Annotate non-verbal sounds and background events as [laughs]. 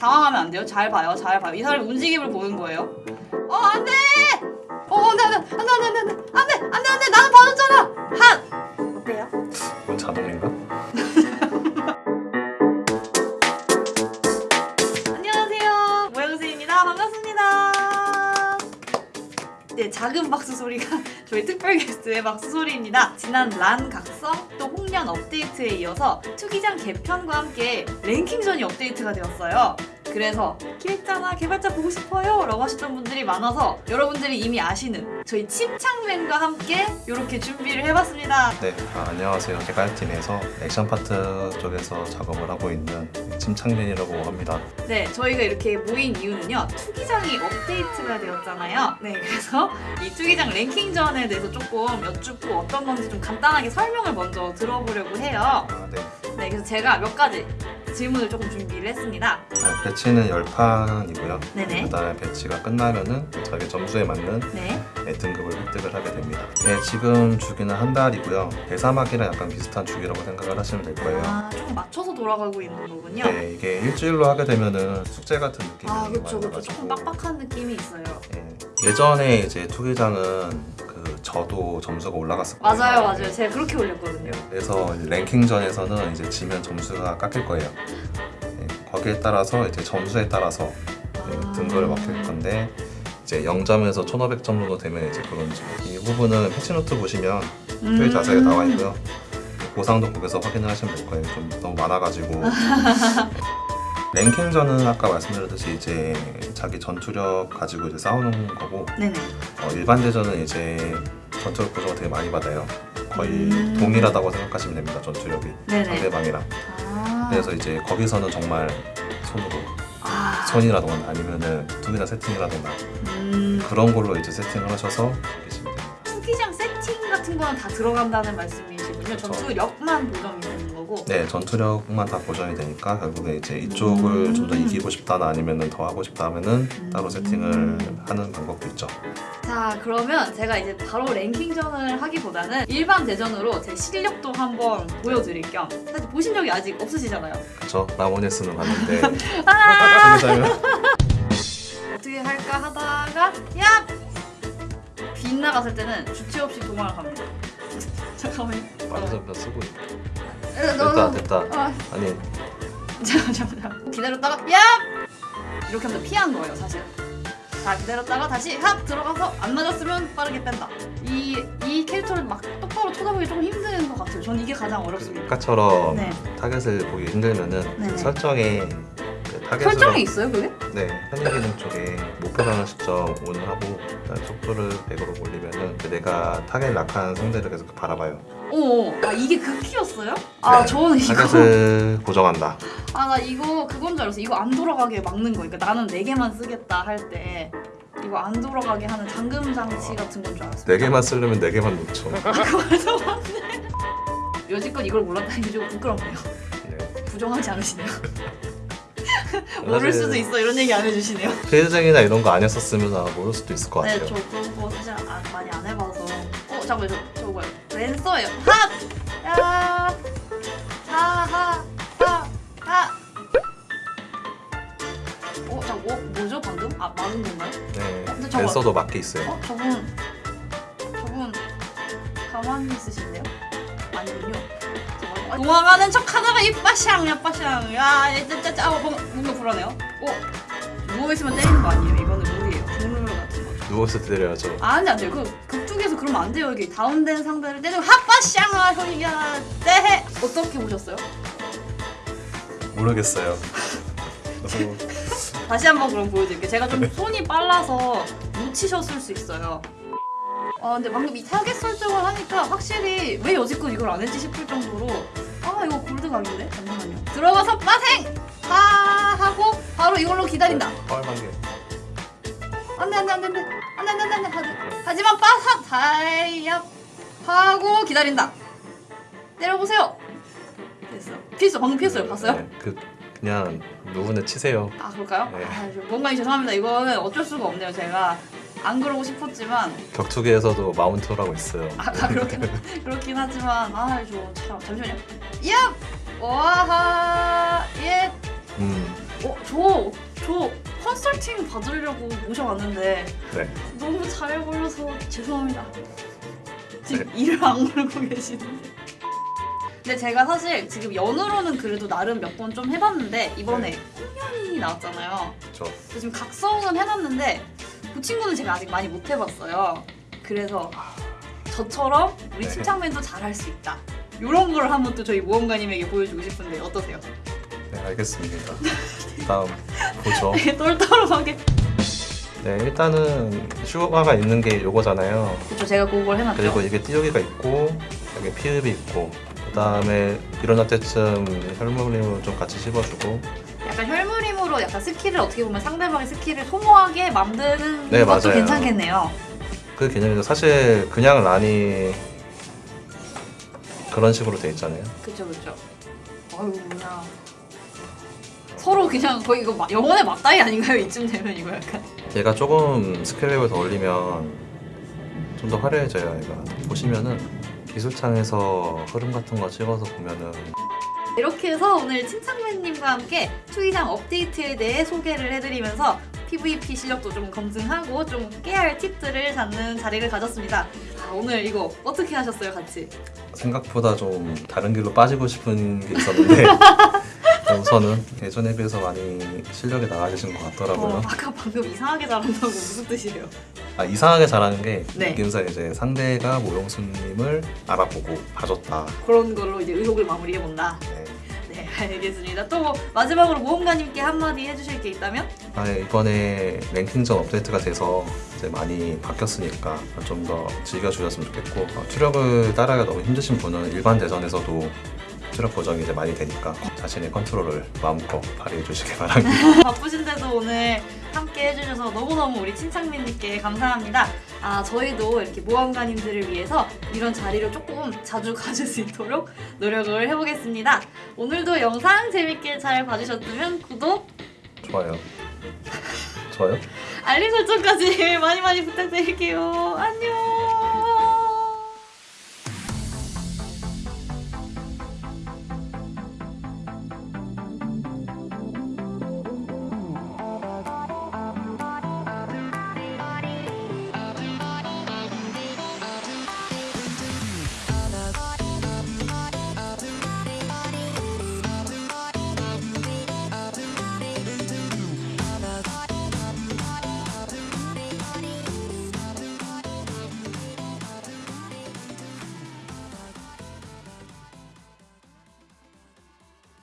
당황하면 안 돼요. 잘 봐요. 잘 봐요. 이 사람의 움직임을 보는 거예요. 어, 안 돼! 어, 안 돼, 안 돼, 안 돼, 안 돼, 안 돼, 안 돼, 안 돼, 안 돼, 안 돼, 나는 봐줬잖아! 한! 어때요? 이건 자동인가? [laughs] 안녕하세요. 모양새입니다. 반갑습니다. 네, 작은 박수 소리가 [laughs] 저희 특별 게스트의 박수 소리입니다. 지난 란 각성 또 홍련 업데이트에 이어서 투기장 개편과 함께 랭킹전이 업데이트가 되었어요. 그래서 기획자나 개발자 보고 싶어요 라고 하셨던 분들이 많아서 여러분들이 이미 아시는 저희 침착맨과 함께 이렇게 준비를 해봤습니다. 네, 아, 안녕하세요. 개발팀에서 액션 파트 쪽에서 작업을 하고 있는 침착맨이라고 합니다. 네, 저희가 이렇게 모인 이유는요. 투기장이 업데이트가 되었잖아요. 네, 그래서 이 투기장 랭킹전에 대해서 조금 여쭙고 어떤 건지 좀 간단하게 설명을 먼저 들어보려고 해요. 아, 네. 네, 그래서 제가 몇 가지 질문을 조금 준비를 했습니다. 아, 배치는 10판이고요. 네네. 그다음에 배치가 끝나면은 자기 점수에 맞는 네. 네, 등급을 획득을 하게 됩니다. 네, 지금 주기는 한 달이고요. 대사막이랑 약간 비슷한 주기라고 생각을 하시면 될 거예요. 아, 조금 맞춰서 돌아가고 있는 거군요. 네, 이게 일주일로 하게 되면은 숙제 같은 느낌이 아, 그렇죠, 그렇죠. 조금 빡빡한 느낌이 있어요. 예. 예전에 이제 투기장은 그 저도 점수가 올라갔을 거예요. 맞아요, 맞아요. 제가 그렇게 올렸거든요. 그래서 랭킹전에서는 이제 지면 점수가 깎일 거예요. 예, 거기에 따라서 이제 점수에 따라서 예, 아. 등급을 맡길 건데 이제 0점에서 1,500점 정도 되면 이제 브론즈. 이 부분은 패치노트 보시면 특별히 음. 자세하게 나와 있고요. 보상도 거기서 확인을 하시면 될 거예요. 좀 너무 많아가지고. [laughs] 랭킹전은 아까 말씀드렸듯이 이제 자기 전투력 가지고 이제 싸우는 거고 네네. 어, 일반 대전은 이제 전투력 보조가 되게 많이 받아요. 거의 음. 동일하다고 생각하시면 됩니다. 전투력이 네네. 상대방이랑. 아. 그래서 이제 거기서는 정말 손으로 아. 선이라던가 아니면은 두개나 세팅이라던가 음. 그런 걸로 이제 세팅을 하셔서 계시면 됩니다. 투기장 세팅 같은 거는 다 들어간다는 말씀이시군요. 그쵸. 전투력만 보정이 거고. 네, 전투력만 다 보정이 되니까 결국에 이제 이쪽을 음. 좀더 이기고 싶다나 아니면은 더 하고 싶다 하면은 따로 음. 세팅을 하는 방법도 있죠. 자, 그러면 제가 이제 바로 랭킹전을 하기보다는 일반 대전으로 제 실력도 한번 보여드릴 겸 사실 보신 적이 아직 없으시잖아요. 그쵸? 라모네스는 봤는데 [laughs] 아! 어떻게 할까 하다가 야! 빗나갔을 때는 주체 없이 도망을 갑니다. [laughs] 잠깐만요. 빠르전편 쓰고 있다. 에, 됐다 너- 됐다. 아, 아니. 잠깐 잠깐 기다렸다가 야! 이렇게 하면 피한 거예요 사실. 자 기다렸다가 다시 합 들어가서 안 맞았으면 빠르게 뺀다. 이, 이 캐릭터를 막 똑바로 쳐다보기 조금 힘든 것 같아요. 전 이게 가장 어렵습니다. 아까처럼 네. 타겟을 보기 힘들면은 네네. 설정에 설정이 있어요 그게? 네 편의 기능 쪽에 목표라는 시점 on을 하고 속도를 100으로 올리면은 그 내가 타겟 lock한 상대를 계속 바라봐요. 오 아 이게 그 키였어요? 아 네, 저는 이거 타겟을 [laughs] 고정한다. 아 나 이거 그건 줄 알았어 이거 안 돌아가게 막는 거 그러니까 나는 4개만 쓰겠다 할 때 이거 안 돌아가게 하는 잠금 장치 같은 건 줄 알았어 네 개만 쓰려면 네 개만 놓죠. 그래서 맞네 여지껏 이걸 몰랐다는 게 좀 부끄럽네요 네. 부정하지 않으시네요. [laughs] [laughs] 모를 수도 있어 이런 얘기 안 해주시네요. [laughs] 페이지장이나 이런 거 아니었었으면 아, 모를 수도 있을 것 네, 같아요. 저 그런 거 사실 아, 많이 안 해봐서. 어, 잠깐만 저 저거 뭐야? 랜서예요. 핫, 야, 하하, 하, 하. 어, 잠, 어, 뭐죠 방금? 아, 맞은 건가요? 네. 근데 저거- 랜서도 맞게 있어요. 어, 저분, 저분 가만히 있으신데요? 아니군요. 도망가는 척 하다가 이빠샹, 야빠샹, 야, 짜짜짜, 아, 뭔가, 뭔가 불안해요. 어, 누워 있으면 때리는 거 아니에요? 이거는 룰이에요. 국룰 같은 거죠. 누워서 때려야죠. 아, 안돼 안돼. 그 극중에서 그러면 안 돼요. 여기 다운된 상대를 때리고 핫빠샹, 아, 형이야, 네. 어떻게 보셨어요? 모르겠어요. [laughs] 다시 한번 그럼 보여드릴게요. 제가 좀 손이 빨라서 놓치셨을 수 있어요. 아 근데 방금 이 타겟 설정을 하니까 확실히 왜 여지껏 이걸 안 했지 싶을 정도로 아 이거 골드각인데? 잠시만요. 들어가서 빠생! 하 하고 바로 이걸로 기다린다. 뻘만 게. 안돼 안돼 안돼 안돼 안돼 안돼 안돼 하지 하지만 빠삭 다이압 하고 기다린다. 때려보세요. 됐어. 피했어 방금 피했어요. 봤어요? 네, 그 그냥 누구는 치세요. 아 그럴까요? 네. 아, 저 뭔가 죄송합니다. 이거는 어쩔 수가 없네요. 제가 안 그러고 싶었지만 격투기에서도 마운트라고 있어요. 아, 아 그렇긴 [laughs] 그렇긴 하지만 아저 참 잠시만요. 얍 와하 예 음, 어, 저, 저 컨설팅 받으려고 모셔왔는데 네. 너무 잘 보여서 죄송합니다. 지금 네. 이를 악물고 계시는데. 근데 제가 사실 지금 연으로는 그래도 나름 몇 번 좀 해봤는데 이번에 홍련이 나왔잖아요. 그렇죠. 그래서 지금 각성은 해놨는데 그 친구는 제가 아직 많이 못 해봤어요. 그래서 저처럼 우리 네. 침착맨도 잘할 수 있다. 이런 걸 한번 또 저희 모험가님에게 보여주고 싶은데 어떠세요? 네, 알겠습니다. 다음 보죠. [laughs] 똘똘하게. 네, 일단은 슈가가 있는 게 요거잖아요. 그쵸 제가 그걸 해놨죠. 그리고 이게 띄우기가 있고 여기 피흡이 있고 그 다음에 일어날 때쯤 혈무림을 좀 같이 씹어주고 약간 혈무림으로 약간 스킬을 어떻게 보면 상대방의 스킬을 소모하게 만드는 네, 것도 맞아요. 괜찮겠네요. 그 개념인데 사실 그냥 란이 그런 식으로 돼 있잖아요. 그쵸 그쵸. 그냥 서로 그냥 거의 이거 막 영혼의 맞다이 아닌가요? 이쯤 되면 이거 약간. 얘가 조금 레벨 더 올리면 좀 더 화려해져요. 얘가 보시면은 기술창에서 흐름 같은 거 찍어서 보면은 이렇게 해서 오늘 침착맨님과 함께 투이장 업데이트에 대해 소개를 해드리면서 PVP 실력도 좀 검증하고 좀할 팁들을 잡는 자리를 가졌습니다. 아, 오늘 이거 어떻게 하셨어요, 같이? 생각보다 좀 다른 길로 빠지고 싶은 게 있었는데 [laughs] 우선은 예전에 비해서 많이 실력이 나아지신 것 어, 같더라고요. 아까 방금 이상하게 잘한다고 무슨 뜻이에요? 아, 이상하게 잘하는 게 네. 느낌상 이제 상대가 모용수님을 알아보고 봐줬다. 그런 걸로 이제 의혹을 마무리해본다. 네. 네, 알겠습니다. 또뭐 마지막으로 모험가님께 한마디 해주실 게 있다면? 아, 이번에 랭킹전 업데이트가 돼서 이제 많이 바뀌었으니까 좀 더 즐겨주셨으면 좋겠고 어, 추력을 따라가 너무 힘드신 분은 일반 대전에서도 추력 보정이 이제 많이 되니까 자신의 컨트롤을 마음껏 발휘해 주시기 바랍니다. [laughs] 바쁘신데도 오늘 함께 해주셔서 너무너무 우리 친창민님께 감사합니다. 아, 저희도 이렇게 모험가님들을 위해서 이런 자리를 조금 자주 가질 수 있도록 노력을 해보겠습니다. 오늘도 영상 재밌게 잘 봐주셨다면 구독, 좋아요. 좋아요? 알림 설정까지 [laughs] 많이 많이 부탁드릴게요. 안녕!